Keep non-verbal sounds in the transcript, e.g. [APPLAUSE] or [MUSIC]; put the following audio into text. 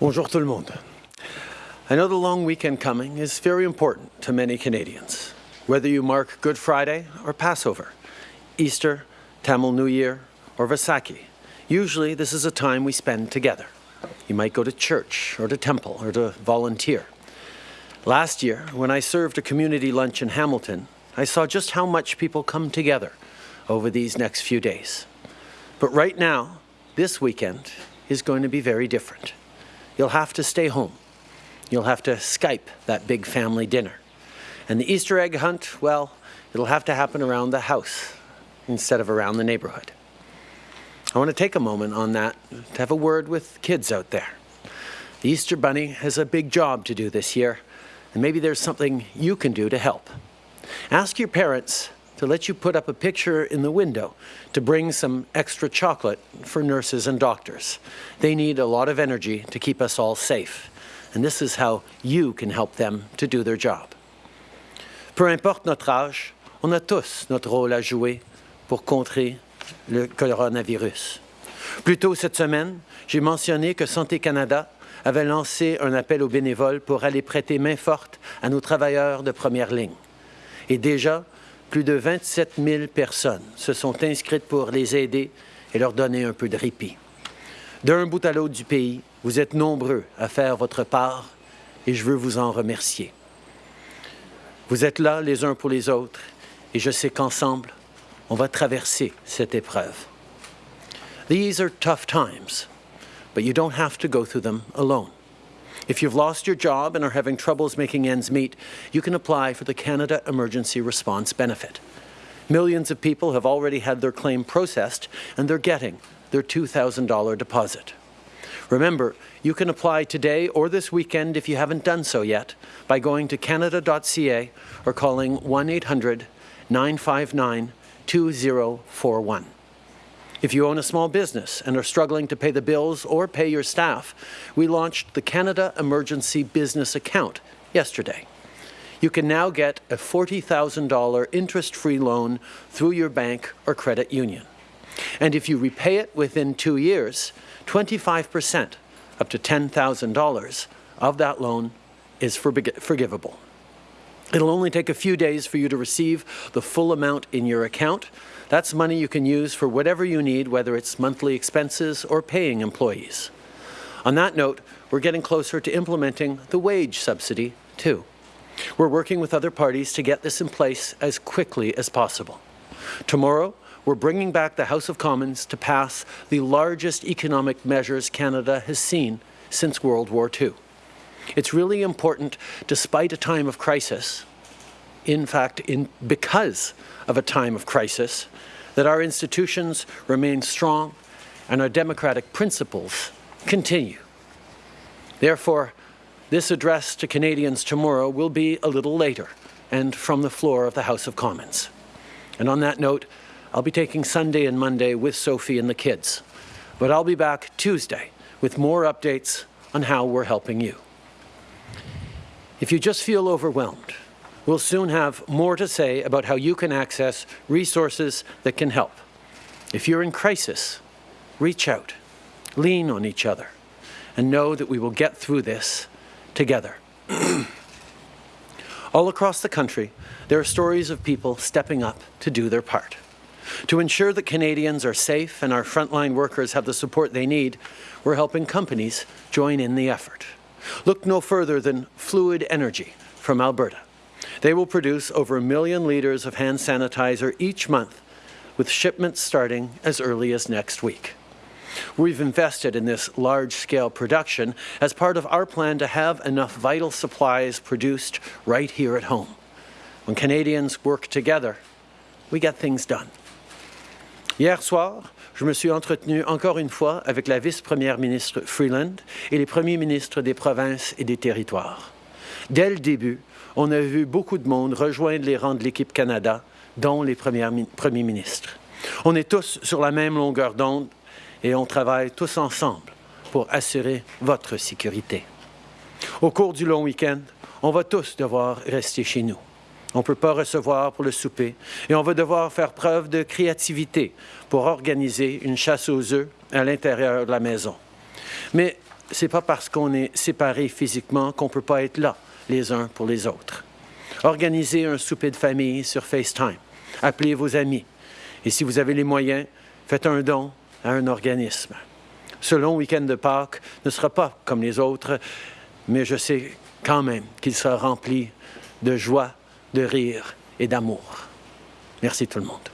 Bonjour tout le monde. I know the long weekend coming is very important to many Canadians, whether you mark Good Friday or Passover, Easter, Tamil New Year, or Vaisakhi. Usually this is a time we spend together. You might go to church or to temple or to volunteer. Last year, when I served a community lunch in Hamilton, I saw just how much people come together over these next few days. But right now, this weekend is going to be very different. You'll have to stay home. You'll have to Skype that big family dinner. And the Easter egg hunt, well, it'll have to happen around the house instead of around the neighborhood. I want to take a moment on that to have a word with kids out there. The Easter Bunny has a big job to do this year, and maybe there's something you can do to help. Ask your parents to let you put up a picture in the window to bring some extra chocolate for nurses and doctors. They need a lot of energy to keep us all safe, and this is how you can help them to do their job. Peu importe notre âge, on a tous notre rôle à jouer pour contrer le coronavirus. Plus tôt cette semaine, j'ai mentionné que Santé Canada avait lancé un appel aux bénévoles pour aller prêter main forte à nos travailleurs de première ligne. Et déjà, plus de 27 000 personnes se sont inscrites pour les aider et leur donner un peu de répit. D'un bout à l'autre du pays, vous êtes nombreux à faire votre part et je veux vous en remercier. Vous êtes là les uns pour les autres et je sais qu'ensemble, on va traverser cette épreuve. These are tough times, but you don't have to go through. If you've lost your job and are having troubles making ends meet, you can apply for the Canada Emergency Response Benefit. Millions of people have already had their claim processed and they're getting their $2,000 deposit. Remember, you can apply today or this weekend if you haven't done so yet by going to canada.ca or calling 1-800-959-2041. If you own a small business and are struggling to pay the bills or pay your staff, we launched the Canada Emergency Business Account yesterday. You can now get a $40,000 interest-free loan through your bank or credit union. And if you repay it within two years, 25%, up to $10,000 of that loan is forgivable. It'll only take a few days for you to receive the full amount in your account. That's money you can use for whatever you need, whether it's monthly expenses or paying employees. On that note, we're getting closer to implementing the wage subsidy, too. We're working with other parties to get this in place as quickly as possible. Tomorrow, we're bringing back the House of Commons to pass the largest economic measures Canada has seen since World War II. It's really important, despite a time of crisis, in fact, in, because of a time of crisis, that our institutions remain strong and our democratic principles continue. Therefore, this address to Canadians tomorrow will be a little later and from the floor of the House of Commons. And on that note, I'll be taking Sunday and Monday with Sophie and the kids. But I'll be back Tuesday with more updates on how we're helping you. If you just feel overwhelmed, we'll soon have more to say about how you can access resources that can help. If you're in crisis, reach out, lean on each other, and know that we will get through this together. [CLEARS THROAT] All across the country, there are stories of people stepping up to do their part. To ensure that Canadians are safe and our frontline workers have the support they need, we're helping companies join in the effort. Look no further than Fluid Energy from Alberta. They will produce over a million litres of hand sanitizer each month, with shipments starting as early as next week. We've invested in this large-scale production as part of our plan to have enough vital supplies produced right here at home. When Canadians work together, we get things done. Hier soir, je me suis entretenu encore une fois avec la vice-première ministre Freeland et les premiers ministres des provinces et des territoires. Dès le début, on a vu beaucoup de monde rejoindre les rangs de l'équipe Canada, dont les premiers ministres. On est tous sur la même longueur d'onde et on travaille tous ensemble pour assurer votre sécurité. Au cours du long week-end, on va tous devoir rester chez nous. On ne peut pas recevoir pour le souper et on va devoir faire preuve de créativité pour organiser une chasse aux œufs à l'intérieur de la maison. Mais c'est pas parce qu'on est séparés physiquement qu'on peut pas être là les uns pour les autres. Organisez un souper de famille sur FaceTime. Appelez vos amis. Et si vous avez les moyens, faites un don à un organisme. Ce long week-end de Pâques ne sera pas comme les autres, mais je sais quand même qu'il sera rempli de joie, de rire et d'amour. Merci tout le monde.